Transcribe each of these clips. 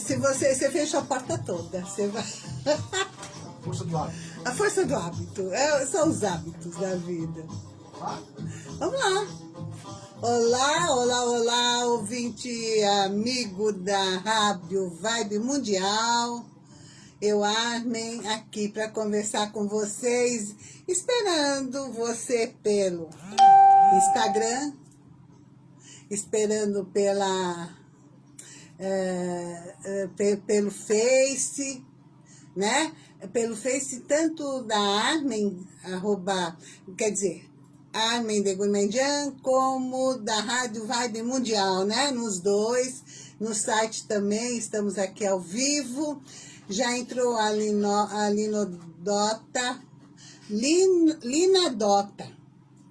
Se você, você fecha a porta toda, você vai... Força do hábito. A força do hábito, é, são os hábitos da vida. Vamos lá. Olá, olá, olá, ouvinte amigo da Rádio Vibe Mundial. Eu, Armen, aqui para conversar com vocês, esperando você pelo Instagram, esperando pela, é, pelo Face, né? Pelo Face, tanto da Armen, arroba, quer dizer, Armen de Gourmandian, como da Rádio Vibe Mundial, né? Nos dois, no site também, estamos aqui ao vivo. Já entrou a, Lino, a Linodota, Lin, Lina Dota,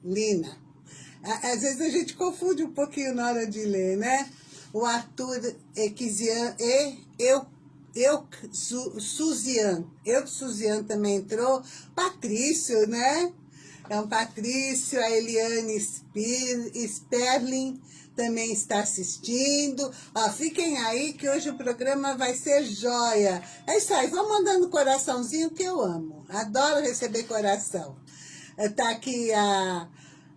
Lina. Às vezes a gente confunde um pouquinho na hora de ler, né? O Arthur Equizian e eu, eu Su, Suzian. Eu Suzian também entrou. Patrício, né? É um Patrício, a Eliane Sperling também está assistindo. Ó, fiquem aí que hoje o programa vai ser joia. É isso aí, vão mandando coraçãozinho que eu amo. Adoro receber coração. Tá aqui a,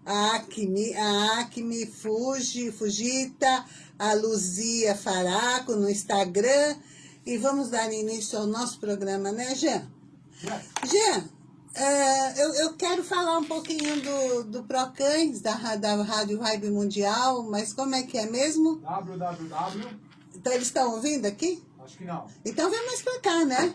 a Acme, a Acme Fuji, Fujita, a Luzia Faraco no Instagram. E vamos dar início ao nosso programa, né, Jean? Jean, é, eu, eu quero falar um pouquinho do, do Procães, da, da Rádio Vibe Mundial, mas como é que é mesmo? www. Então eles estão ouvindo aqui? Acho que não. Então vem mais pra cá, né?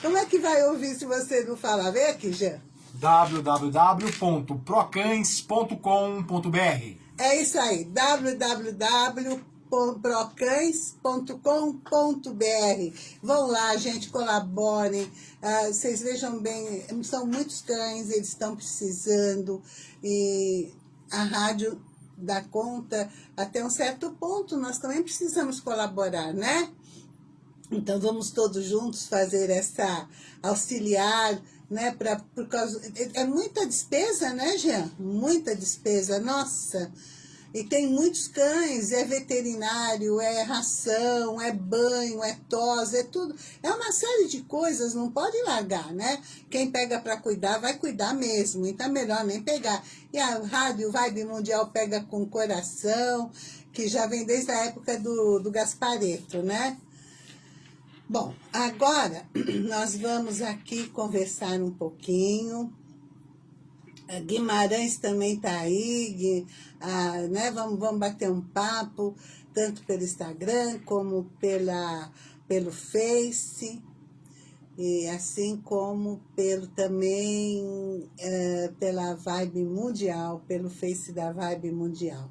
Como é que vai ouvir se você não falar? Vem aqui, Jean. www.procães.com.br É isso aí, www.procães.com.br Vão lá, gente, colaborem. Ah, vocês vejam bem, são muitos cães, eles estão precisando. E a rádio dá conta até um certo ponto, nós também precisamos colaborar, né? Então vamos todos juntos fazer essa auxiliar, né? Pra, por causa, é, é muita despesa, né, Jean? Muita despesa, nossa. E tem muitos cães, é veterinário, é ração, é banho, é tosa, é tudo. É uma série de coisas, não pode largar, né? Quem pega para cuidar, vai cuidar mesmo. Então é melhor nem pegar. E a Rádio Vibe Mundial pega com coração, que já vem desde a época do, do Gaspareto, né? Bom, agora nós vamos aqui conversar um pouquinho. Guimarães também está aí, ah, né? vamos, vamos bater um papo, tanto pelo Instagram como pela, pelo Face, e assim como pelo também é, pela Vibe Mundial, pelo Face da Vibe Mundial.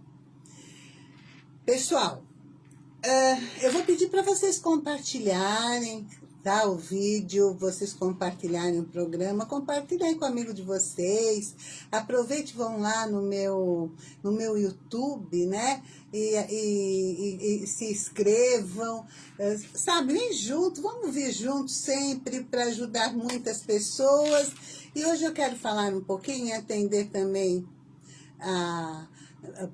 Pessoal, é, eu vou pedir para vocês compartilharem, O vídeo, vocês compartilharem o programa, compartilhem com o amigo de vocês, aproveite vão lá no meu, no meu YouTube, né? E, e, e, e se inscrevam, eh, sabe? Vem junto, vamos vir juntos sempre para ajudar muitas pessoas. E hoje eu quero falar um pouquinho, atender também a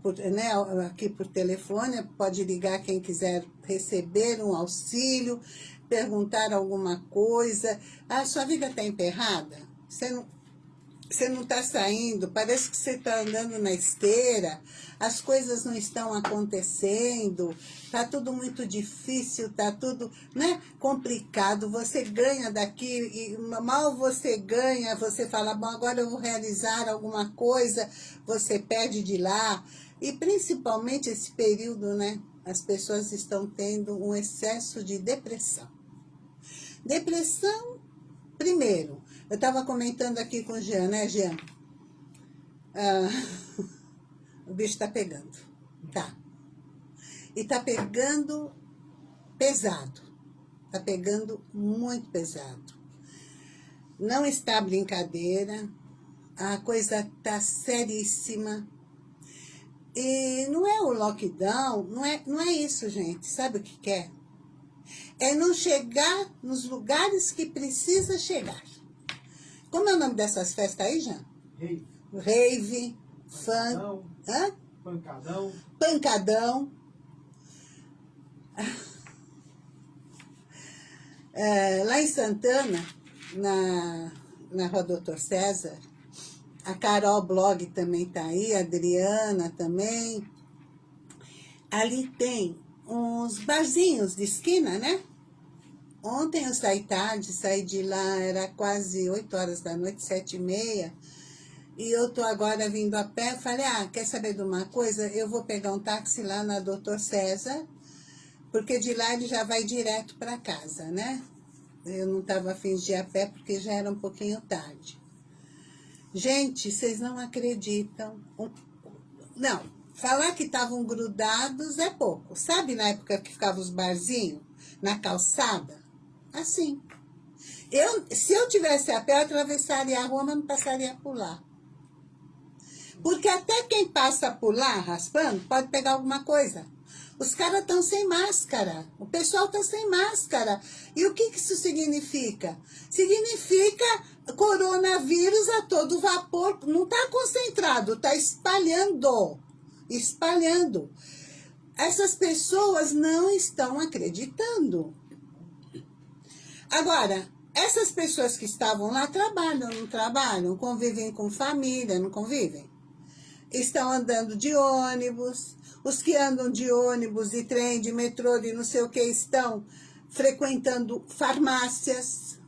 por, né, aqui por telefone, pode ligar quem quiser receber um auxílio, perguntar alguma coisa. Ah, sua vida está emperrada? Você não, você não está saindo, parece que você está andando na esteira, as coisas não estão acontecendo, está tudo muito difícil, está tudo né, complicado, você ganha daqui, e mal você ganha, você fala, bom, agora eu vou realizar alguma coisa, você perde de lá, e principalmente esse período, né, as pessoas estão tendo um excesso de depressão. Depressão, primeiro, eu estava comentando aqui com o Jean, né, Jean? Ah, o bicho está pegando, tá. E tá pegando pesado, tá pegando muito pesado. Não está brincadeira, a coisa tá seríssima. E não é o lockdown, não é, não é isso, gente. Sabe o que quer? É? É não chegar nos lugares que precisa chegar. Como é o nome dessas festas aí, Jean? Rave. Rave, fã... Hã? Pancadão. Pancadão. É, lá em Santana, na, na Rua Doutor César, a Carol Blog também tá aí, a Adriana também. Ali tem uns barzinhos de esquina, né? Ontem eu saí tarde, saí de lá, era quase 8 horas da noite, sete e meia. E eu tô agora vindo a pé, falei, ah, quer saber de uma coisa? Eu vou pegar um táxi lá na Doutor César, porque de lá ele já vai direto para casa, né? Eu não estava afim de ir a pé porque já era um pouquinho tarde. Gente, vocês não acreditam. Não, falar que estavam grudados é pouco. Sabe na época que ficavam os barzinhos na calçada? Assim. Eu, se eu tivesse a pé, eu atravessaria a rua, mas não passaria por lá. Porque até quem passa por lá, raspando, pode pegar alguma coisa. Os caras estão sem máscara. O pessoal está sem máscara. E o que, que isso significa? Significa coronavírus a todo vapor. Não está concentrado, está espalhando. Espalhando. Essas pessoas não estão acreditando. Agora, essas pessoas que estavam lá trabalham, não trabalham, convivem com família, não convivem? Estão andando de ônibus, os que andam de ônibus, de trem, de metrô, de não sei o que, estão frequentando farmácias,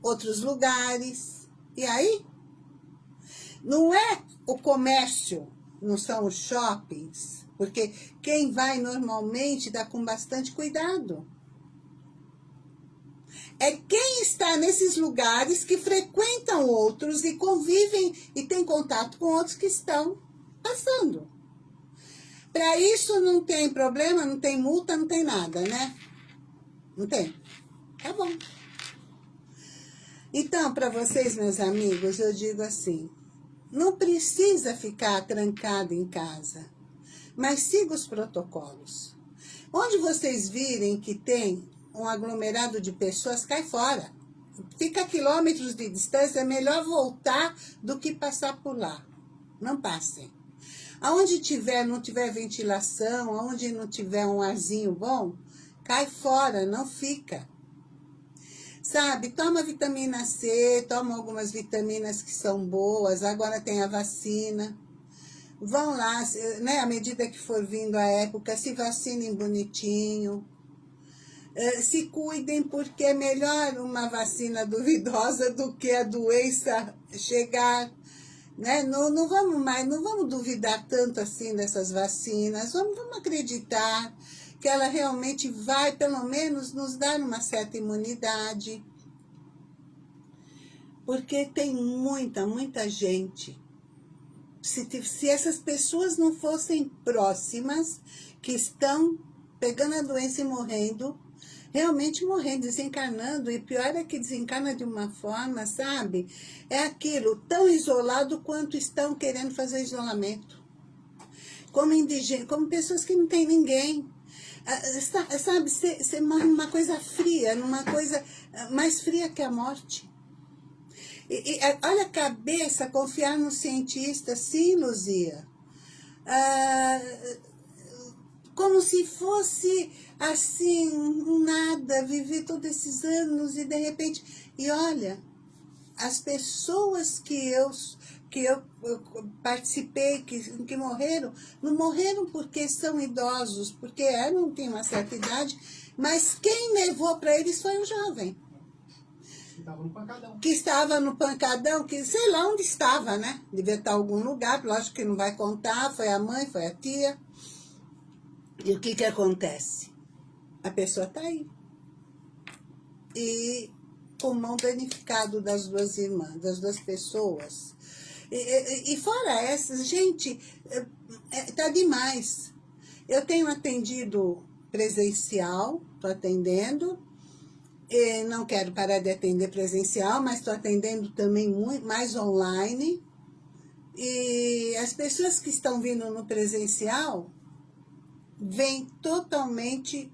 outros lugares. E aí? Não é o comércio, não são os shoppings, porque quem vai normalmente dá com bastante cuidado é quem está nesses lugares que frequentam outros e convivem e tem contato com outros que estão passando. Para isso não tem problema, não tem multa, não tem nada, né? Não tem? Tá bom. Então, para vocês, meus amigos, eu digo assim, não precisa ficar trancado em casa, mas siga os protocolos. Onde vocês virem que tem um aglomerado de pessoas, cai fora. Fica a quilômetros de distância, é melhor voltar do que passar por lá. Não passem. Aonde tiver, não tiver ventilação, aonde não tiver um arzinho bom, cai fora, não fica. Sabe, toma vitamina C, toma algumas vitaminas que são boas, agora tem a vacina. Vão lá, né, à medida que for vindo a época, se vacinem bonitinho. Eh, se cuidem, porque é melhor uma vacina duvidosa do que a doença chegar. Né? Não, não vamos mais, não vamos duvidar tanto assim dessas vacinas, vamos, vamos acreditar que ela realmente vai, pelo menos, nos dar uma certa imunidade. Porque tem muita, muita gente. Se, se essas pessoas não fossem próximas, que estão pegando a doença e morrendo, realmente morrendo, desencarnando, e pior é que desencarna de uma forma, sabe? É aquilo, tão isolado quanto estão querendo fazer isolamento. Como indigentes, como pessoas que não têm ninguém. Ah, sabe, você morre numa coisa fria, numa coisa ah, mais fria que a morte. E, e, olha a cabeça, confiar no cientista, sim, Luzia. Ah, como se fosse assim, nada, viver todos esses anos e de repente... E olha, as pessoas que eu, que eu, eu participei, que, que morreram, não morreram porque são idosos, porque eram, tinham uma certa idade, mas quem levou para eles foi um jovem. Que estava no pancadão. Que estava no pancadão, que sei lá onde estava, né? Devia estar em algum lugar, lógico que não vai contar, foi a mãe, foi a tia. E o que que acontece? A pessoa está aí. E pulmão danificado das duas irmãs, das duas pessoas. E, e, e fora essas, gente, é, é, tá demais. Eu tenho atendido presencial, estou atendendo, e não quero parar de atender presencial, mas estou atendendo também muito, mais online. E as pessoas que estão vindo no presencial, vem totalmente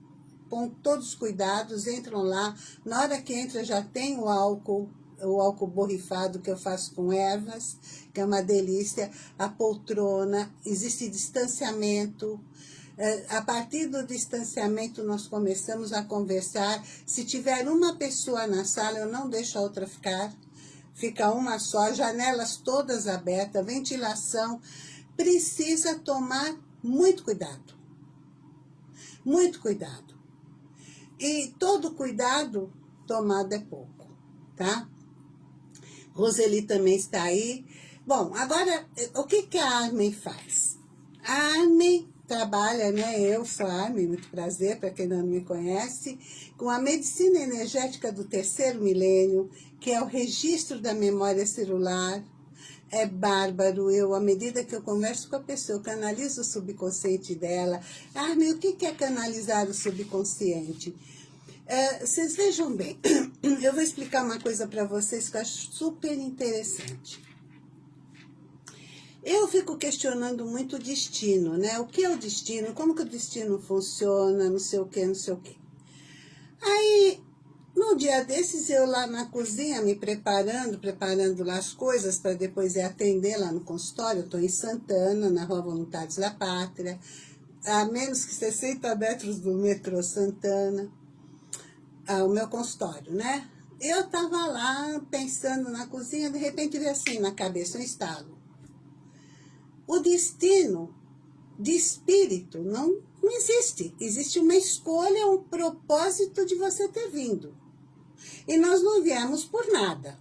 com todos os cuidados, entram lá, na hora que entra já tem o álcool, o álcool borrifado que eu faço com ervas, que é uma delícia, a poltrona, existe distanciamento, É, a partir do distanciamento, nós começamos a conversar. Se tiver uma pessoa na sala, eu não deixo a outra ficar. Fica uma só, janelas todas abertas, ventilação. Precisa tomar muito cuidado. Muito cuidado. E todo cuidado tomado é pouco, tá? Roseli também está aí. Bom, agora, o que, que a Armin faz? A Armin trabalha, né? Eu sou a Armin, muito prazer, para quem não me conhece, com a medicina energética do terceiro milênio, que é o registro da memória celular. É bárbaro, eu, à medida que eu converso com a pessoa, canalizo o subconsciente dela. Armin, o que é canalizar o subconsciente? É, vocês vejam bem, eu vou explicar uma coisa para vocês que eu acho super interessante. Eu fico questionando muito o destino, né? O que é o destino? Como que o destino funciona? Não sei o que, não sei o que. Aí, no dia desses, eu lá na cozinha, me preparando, preparando lá as coisas para depois ir atender lá no consultório. Estou em Santana, na Rua Voluntários da Pátria, a menos que 60 metros do metrô Santana o meu consultório, né? Eu tava lá pensando na cozinha, de repente veio assim na cabeça um estalo. O destino de espírito não, não existe. Existe uma escolha, um propósito de você ter vindo. E nós não viemos por nada.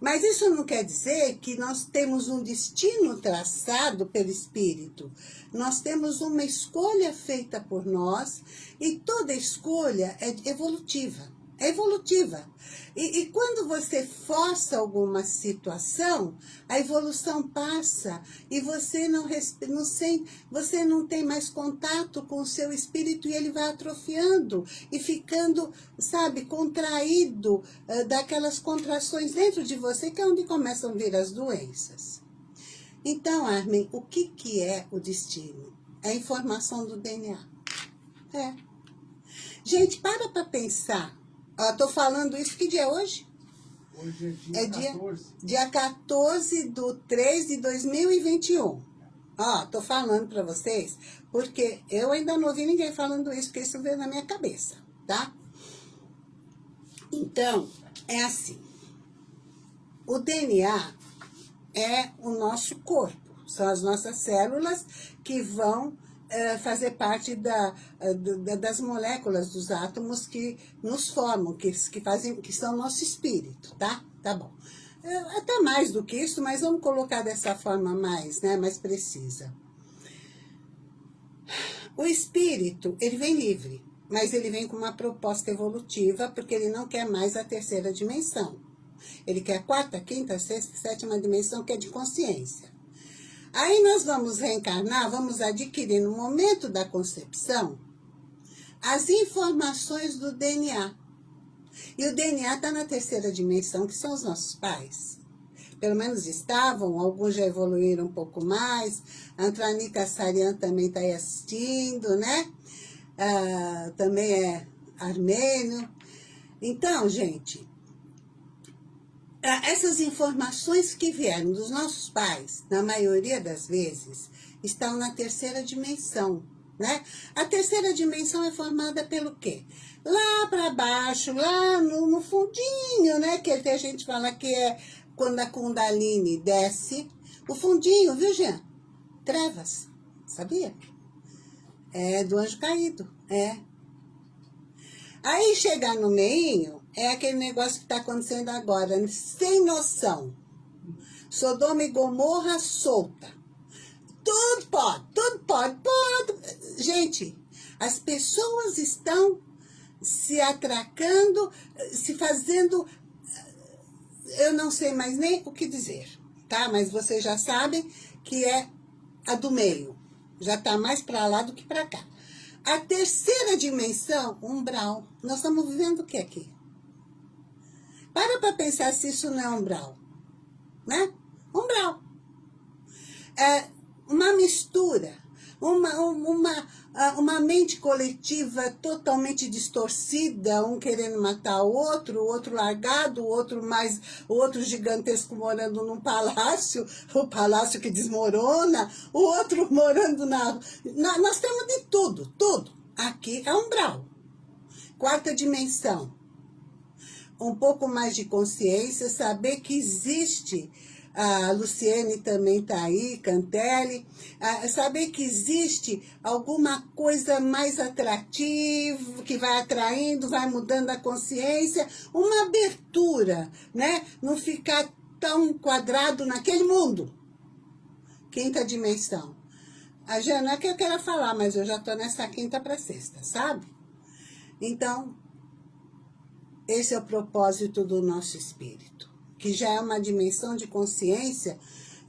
Mas isso não quer dizer que nós temos um destino traçado pelo Espírito. Nós temos uma escolha feita por nós e toda escolha é evolutiva. É evolutiva. E, e, quando você força alguma situação, a evolução passa e você não, não sem, você não tem mais contato com o seu espírito e ele vai atrofiando e ficando, sabe, contraído uh, daquelas contrações dentro de você, que é onde começam a vir as doenças. Então, Armin, o que, que é o destino? É a informação do DNA. É. Gente, para para pensar Estou falando isso, que dia é hoje? Hoje é dia, é dia 14. Dia 14 do 3 de 2021. Ó, tô falando para vocês, porque eu ainda não ouvi ninguém falando isso, porque isso veio na minha cabeça, tá? Então, é assim. O DNA é o nosso corpo, são as nossas células que vão fazer parte da, é, da, das moléculas dos átomos que nos formam, que, que, fazem, que são nosso espírito, tá? Tá bom. É, até mais do que isso, mas vamos colocar dessa forma mais, né, mais precisa. O espírito, ele vem livre, mas ele vem com uma proposta evolutiva, porque ele não quer mais a terceira dimensão. Ele quer a quarta, quinta, sexta, sétima dimensão, que é de consciência. Aí nós vamos reencarnar, vamos adquirir no momento da concepção as informações do DNA. E o DNA está na terceira dimensão, que são os nossos pais. Pelo menos estavam, alguns já evoluíram um pouco mais. A Antranica Sarian também está aí assistindo, né? Ah, também é armênio. Então, gente, essas informações que vieram dos nossos pais, na maioria das vezes, estão na terceira dimensão, né? A terceira dimensão é formada pelo quê? Lá para baixo, lá no, no, fundinho, né? Que a gente fala que é quando a Kundalini desce. O fundinho, viu, Jean? Trevas, sabia? É do anjo caído, é. Aí chegar no meinho, é aquele negócio que está acontecendo agora, sem noção. Sodoma e Gomorra solta. Tudo pode, tudo pode, pode. Gente, as pessoas estão se atracando, se fazendo... Eu não sei mais nem o que dizer, tá? Mas vocês já sabem que é a do meio. Já está mais para lá do que para cá. A terceira dimensão, umbral. Nós estamos vivendo o que aqui? Para para pensar se isso não é umbral. Né? Umbral. É uma mistura. uma, uma, uma mente coletiva totalmente distorcida, um querendo matar o outro, o outro largado, o outro mais, o outro gigantesco morando num palácio, o palácio que desmorona, o outro morando na... na nós temos de tudo, tudo. Aqui é umbral. Quarta dimensão. Um pouco mais de consciência, saber que existe a Luciene também está aí, Cantelli, saber que existe alguma coisa mais atrativa, que vai atraindo, vai mudando a consciência, uma abertura, né? Não ficar tão quadrado naquele mundo. Quinta dimensão. A Jana, é que eu quero falar, mas eu já estou nessa quinta para sexta, sabe? Então, esse é o propósito do nosso espírito que já é uma dimensão de consciência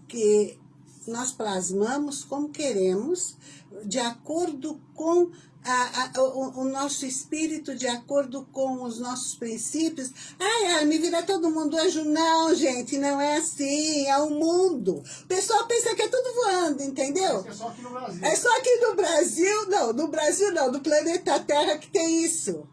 que nós plasmamos como queremos, de acordo com a, a, o, o, nosso espírito, de acordo com os nossos princípios. Ai, me vira todo mundo anjo. Não, gente, não é assim, é o mundo. O pessoal pensa que é tudo voando, entendeu? É só aqui no Brasil. É só aqui no Brasil, não, no Brasil não, no planeta Terra que tem isso.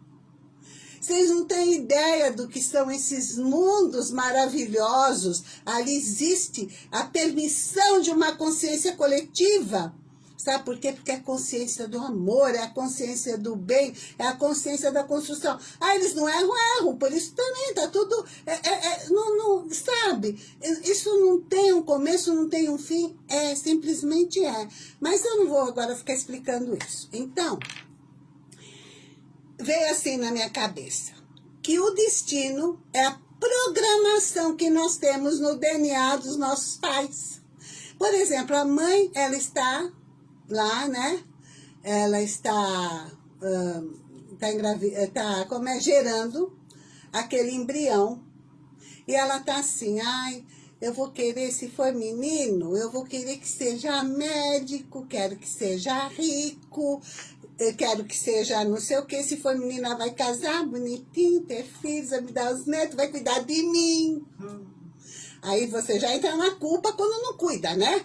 Vocês não têm ideia do que são esses mundos maravilhosos. Ali existe a permissão de uma consciência coletiva. Sabe por quê? Porque é a consciência do amor, é a consciência do bem, é a consciência da construção. Ah, eles não erram, erram, por isso também tá tudo... É, é, é, não, não, sabe? Isso não tem um começo, não tem um fim, é, simplesmente é. Mas eu não vou agora ficar explicando isso. Então, veio assim na minha cabeça, que o destino é a programação que nós temos no DNA dos nossos pais. Por exemplo, a mãe, ela está lá, né? Ela está, uh, tá, engravi tá como é, gerando aquele embrião. E ela tá assim, ai, eu vou querer, se for menino, eu vou querer que seja médico, quero que seja rico, eu quero que seja não sei o que, se for menina vai casar, bonitinho, ter filhos, vai me dar os netos, vai cuidar de mim. Hum. Aí você já entra na culpa quando não cuida, né?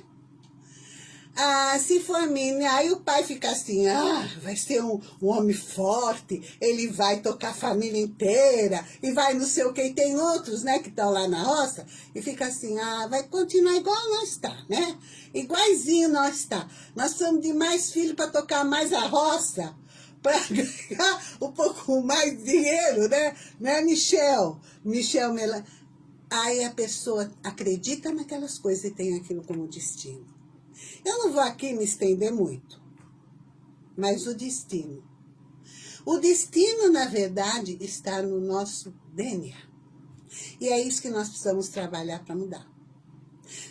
Ah, se for menina, aí o pai fica assim, ah, vai ser um, um, homem forte, ele vai tocar a família inteira, e vai não sei o que, e tem outros, né, que estão lá na roça, e fica assim, ah, vai continuar igual nós está, né? Igualzinho nós está. Nós somos de mais filhos para tocar mais a roça, para ganhar um pouco mais dinheiro, né? Né, Michel? Michel Melan. Aí a pessoa acredita naquelas coisas e tem aquilo como destino. Eu não vou aqui me estender muito, mas o destino. O destino, na verdade, está no nosso DNA. E é isso que nós precisamos trabalhar para mudar.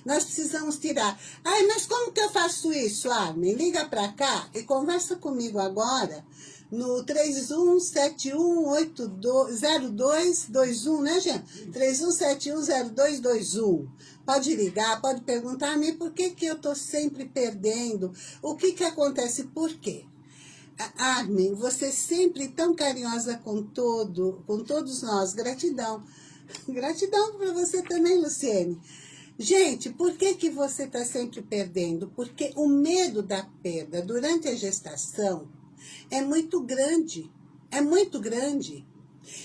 Nós precisamos tirar. Ai, mas como que eu faço isso, Armin? Liga para cá e conversa comigo agora no 31710221, né, gente? 31710221. Pode ligar, pode perguntar a mim por que, que eu estou sempre perdendo. O que, que acontece? Por quê? Armin, você sempre tão carinhosa com todo, com todos nós. Gratidão. Gratidão para você também, Luciene. Gente, por que, que você está sempre perdendo? Porque o medo da perda durante a gestação é muito grande, é muito grande.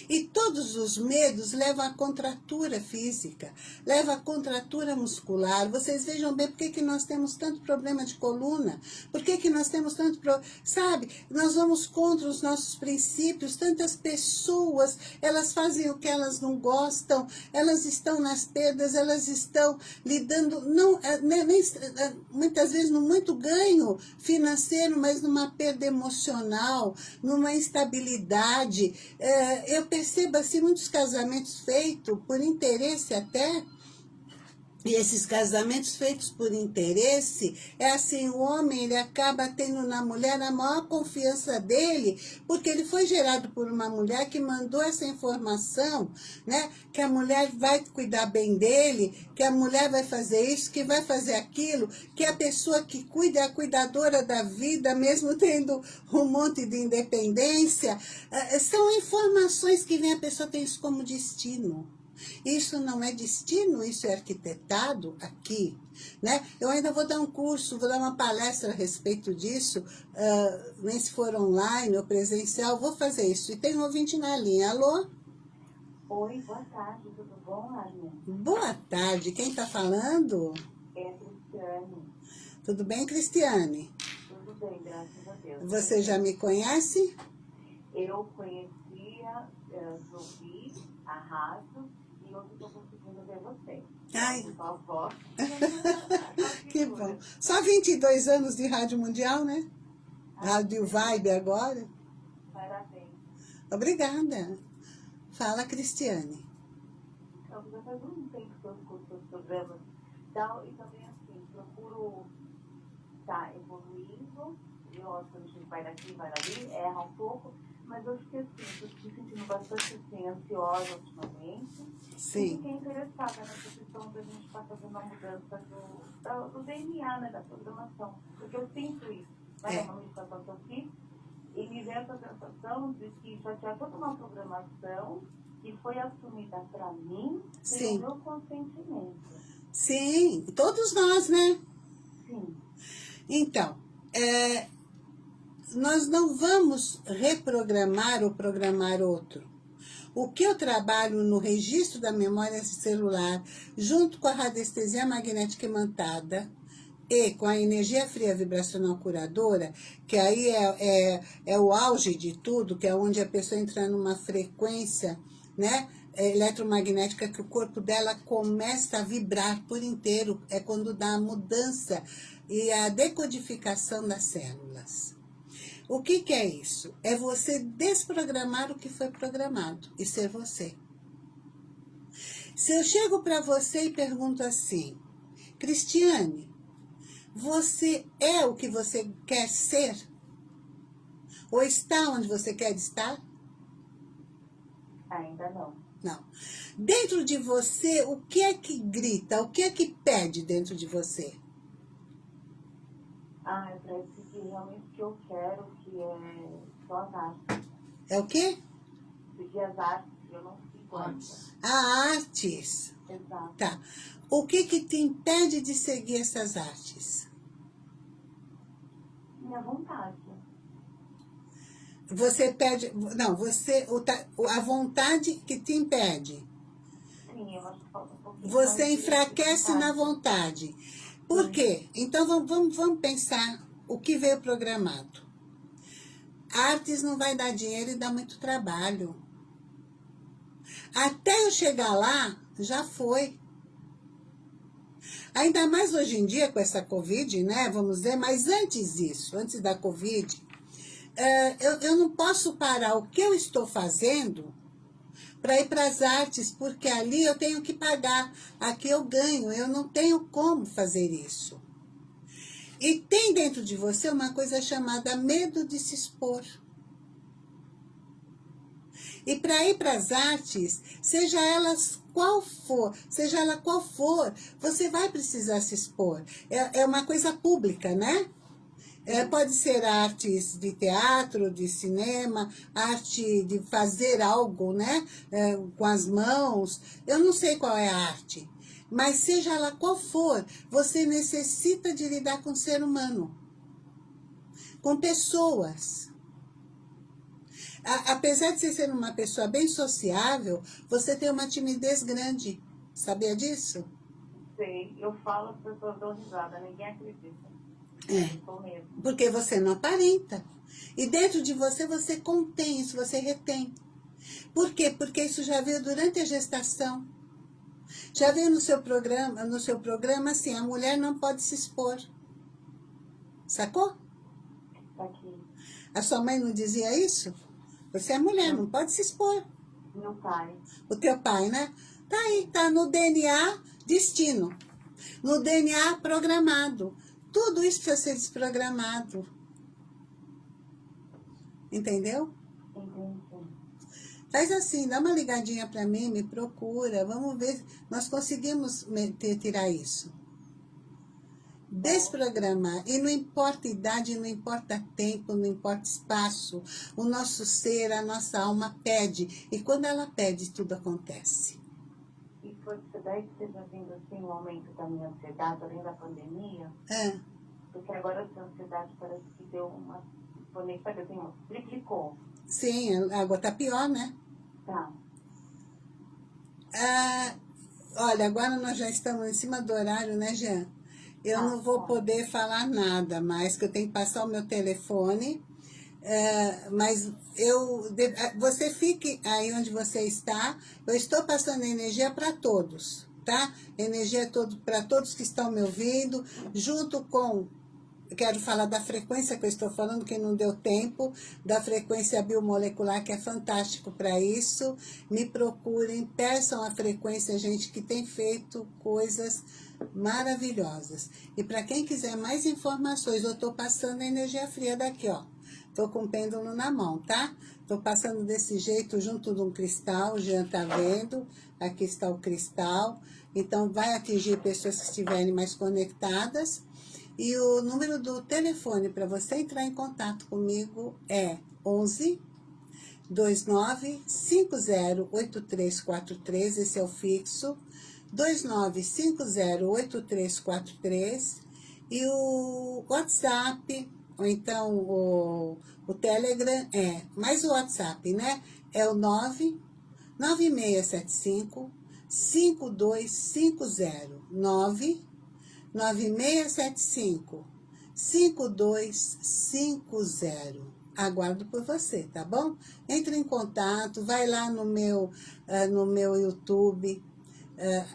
E todos os medos levam à contratura física, levam à contratura muscular. Vocês vejam bem por que, que nós temos tanto problema de coluna, por que, que nós temos tanto... Pro... Sabe, nós vamos contra os nossos princípios, tantas pessoas, elas fazem o que elas não gostam, elas estão nas perdas, elas estão lidando, não, é, nem, nem, é, muitas vezes no muito ganho financeiro, mas numa perda emocional, numa instabilidade. É, eu percebo assim muitos casamentos feitos por interesse até, e esses casamentos feitos por interesse, é assim, o homem ele acaba tendo na mulher a maior confiança dele, porque ele foi gerado por uma mulher que mandou essa informação, né? Que a mulher vai cuidar bem dele, que a mulher vai fazer isso, que vai fazer aquilo, que a pessoa que cuida é a cuidadora da vida, mesmo tendo um monte de independência. Eh, são informações que vem a pessoa tem isso como destino. Isso não é destino, isso é arquitetado aqui, né? Eu ainda vou dar um curso, vou dar uma palestra a respeito disso, uh, nem se for online ou presencial, vou fazer isso. E tem um ouvinte na linha, alô? Oi, boa tarde, tudo bom, Armin? Boa tarde, quem está falando? É a Cristiane. Tudo bem, Cristiane? Tudo bem, graças a Deus. Você já me conhece? Eu conhecia, eu ouvi a rádio e hoje estou conseguindo ver você. Ai. Voz. que bom. Só 22 anos de Rádio Mundial, né? Rádio Vibe agora. Parabéns. Obrigada. Fala, Cristiane. Então, já faz um tempo que eu escuto seus programas e tal, e também assim, procuro estar evoluindo, eu acho que a gente vai daqui, vai dali, erra um pouco, mas eu que assim, estou me sentindo bastante assim, ansiosa ultimamente. Sim. E fiquei interessada nessa questão da gente estar fazendo a mudança do, da- do DNA, né, da programação. Porque eu sinto isso. Vai É. é. uma meditação que eu fiz e me veio essa sensação de que já tinha toda uma programação que foi assumida para mim sem o meu consentimento. Sim, todos nós, né? Sim. Então, é, nós não vamos reprogramar ou programar outro. O que eu trabalho no registro da memória celular, junto com a radiestesia magnética imantada e com a energia fria vibracional curadora, que aí é, é, é o auge de tudo, que é onde a pessoa entra numa frequência né, eletromagnética que o corpo dela começa a vibrar por inteiro, é quando dá a mudança e a decodificação das células. O que, que é isso? É você desprogramar o que foi programado e ser você. Se eu chego para você e pergunto assim, Cristiane, você é o que você quer ser? Ou está onde você quer estar? Ainda não. Não. Dentro de você, o que é que grita? O que é que pede dentro de você? Ah, eu que realmente o que eu quero, que é só as artes. É o quê? Seguir as artes, eu não sigo Artes. A artes. Exato. Tá. O que que te impede de seguir essas artes? Minha vontade. Você pede, não, você, a vontade que te impede. Sim, eu acho que falta um pouquinho Você enfraquece na vontade. Por quê? Então vamos, vamos, vamos pensar o que veio programado. Artes não vai dar dinheiro e dá muito trabalho. Até eu chegar lá, já foi. Ainda mais hoje em dia com essa Covid, né? Vamos dizer, mas antes disso, antes da Covid, eh, eu, eu não posso parar o que eu estou fazendo para ir para as artes, porque ali eu tenho que pagar, aqui eu ganho, eu não tenho como fazer isso. E tem dentro de você uma coisa chamada medo de se expor. E para ir para as artes, seja elas qual for, seja ela qual for, você vai precisar se expor. É, é uma coisa pública, né? É, pode ser artes de teatro, de cinema, arte de fazer algo, né? É, com as mãos. Eu não sei qual é a arte. Mas seja ela qual for, você necessita de lidar com o ser humano. Com pessoas. A- apesar de você ser uma pessoa bem sociável, você tem uma timidez grande. Sabia disso? Sei, eu falo, as pessoas dão risada, ninguém acredita. É. Porque você não aparenta. E dentro de você, você contém isso, você retém. Por quê? Porque isso já veio durante a gestação. Já veio no seu programa, no seu programa assim, a mulher não pode se expor. Sacou? Aqui. A sua mãe não dizia isso? Você é mulher, não pode se expor. Meu pai. O teu pai, né? Tá aí, tá no DNA destino. No DNA programado. Tudo isso precisa ser desprogramado. Entendeu? Entendi. Faz assim, dá uma ligadinha para mim, me procura, vamos ver, nós conseguimos me- te- tirar isso. Desprogramar, e não importa idade, não importa tempo, não importa espaço, o nosso ser, a nossa alma pede, e quando ela pede, tudo acontece. foi que daí que esteja vindo assim um aumento da minha ansiedade, além da pandemia. É. Porque agora essa ansiedade parece que deu uma. Sabe assim, triplicou. Sim, a água tá pior, né? Tá. Ah, olha, agora nós já estamos em cima do horário, né, Jean? Eu não vou poder falar nada mais, que eu tenho que passar o meu telefone. É, mas eu, você fique aí onde você está. Eu estou passando energia para todos, tá? Energia todo, para todos que estão me ouvindo, junto com quero falar da frequência que eu estou falando, que não deu tempo, da frequência biomolecular, que é fantástico para isso. Me procurem, peçam a frequência, gente, que tem feito coisas maravilhosas. E para quem quiser mais informações, eu estou passando a energia fria daqui, ó. Estou com o pêndulo na mão, tá? Estou passando desse jeito junto de um cristal, o Jean tá vendo. Aqui está o cristal. Então, vai atingir pessoas que estiverem mais conectadas. E o número do telefone para você entrar em contato comigo é 11 29 8343, esse é o fixo, 29 8343 e o WhatsApp, ou então o, o Telegram é, mais o WhatsApp, né? É o 9 9675 5250 9 9675 5250. Aguardo por você, tá bom? Entre em contato, vai lá no meu, uh, no meu YouTube, uh,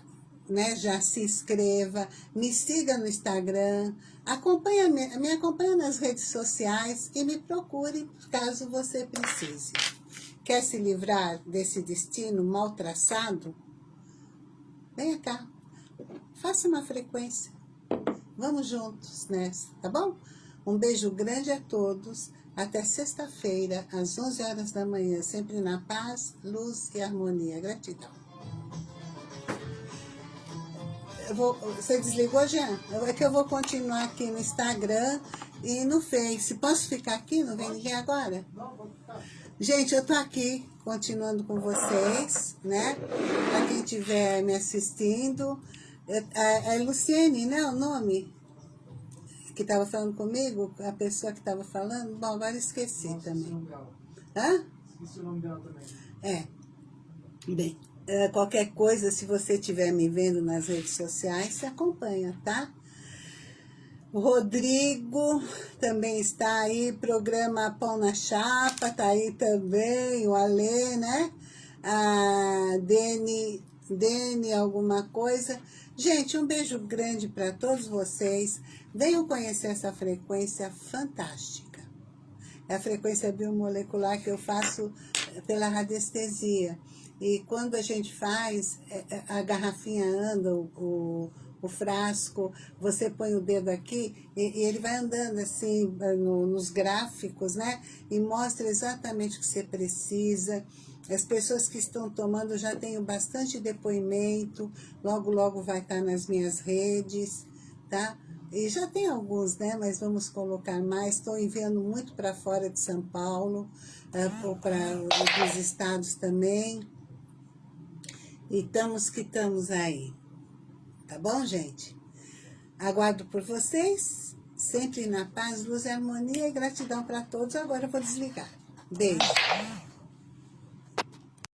né? Já se inscreva, me siga no Instagram, acompanha, me, me acompanha nas redes sociais e me procure caso você precise. Quer se livrar desse destino mal traçado? Venha cá, faça uma frequência. Vamos juntos nessa, tá bom? Um beijo grande a todos. Até sexta-feira, às 11 horas da manhã, sempre na paz, luz e harmonia. Gratidão. Vou, você desligou, Jean? É que eu vou continuar aqui no Instagram e no Face. Posso ficar aqui? Não vem ninguém agora? Não, pode ficar. Gente, eu tô aqui, continuando com vocês, né? Pra quem estiver me assistindo. É, é, é Luciene, né, o nome? Que estava falando comigo, a pessoa que estava falando. Bom, agora esqueci Nossa, também. Hã? Esqueci o nome dela também. É. Bem, é, qualquer coisa, se você estiver me vendo nas redes sociais, se acompanha, tá? O Rodrigo também está aí, programa Pão na Chapa, tá aí também, o Alê, né? A Dene, Dene alguma coisa. Gente, um beijo grande para todos vocês. Venham conhecer essa frequência fantástica. É a frequência biomolecular que eu faço pela radiestesia. E quando a gente faz, eh, eh, a garrafinha anda, o, o frasco, você põe o dedo aqui e, e ele vai andando assim no, nos gráficos, né? E mostra exatamente o que você precisa. As pessoas que estão tomando, já tenho bastante depoimento, logo, logo vai estar nas minhas redes, tá? E já tem alguns, né? Mas vamos colocar mais. Estou enviando muito para fora de São Paulo, uh, para outros estados também. E estamos que estamos aí. Tá bom, gente? Aguardo por vocês, sempre na paz, luz harmonia e gratidão para todos. Agora eu vou desligar. Beijo.